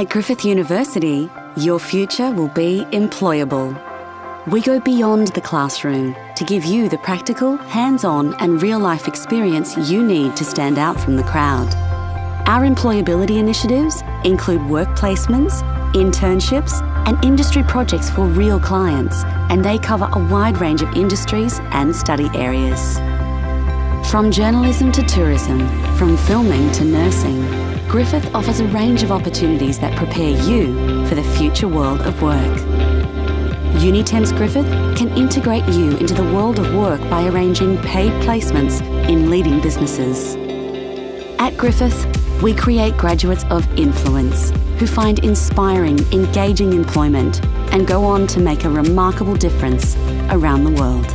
At Griffith University, your future will be employable. We go beyond the classroom to give you the practical, hands on, and real life experience you need to stand out from the crowd. Our employability initiatives include work placements, internships, and industry projects for real clients, and they cover a wide range of industries and study areas. From journalism to tourism, from filming to nursing, Griffith offers a range of opportunities that prepare you for the future world of work. Unitemps Griffith can integrate you into the world of work by arranging paid placements in leading businesses. At Griffith, we create graduates of influence who find inspiring, engaging employment and go on to make a remarkable difference around the world.